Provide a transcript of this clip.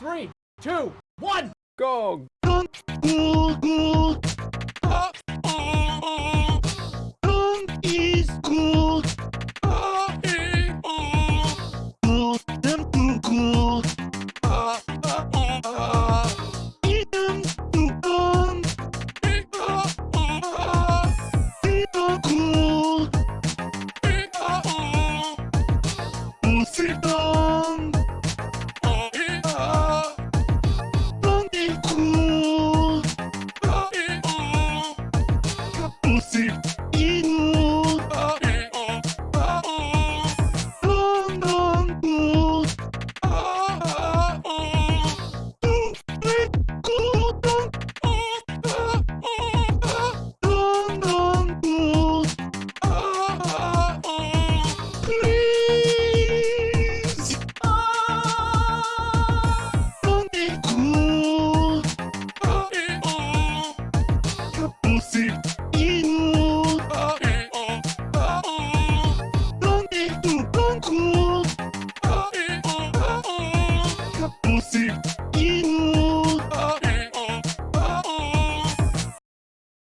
three, two, one. Go! is good. Good positivo. Ah, eh, oh, ah, oh. Donde tu banco? Ah, eh, oh, ah, oh. Positivo.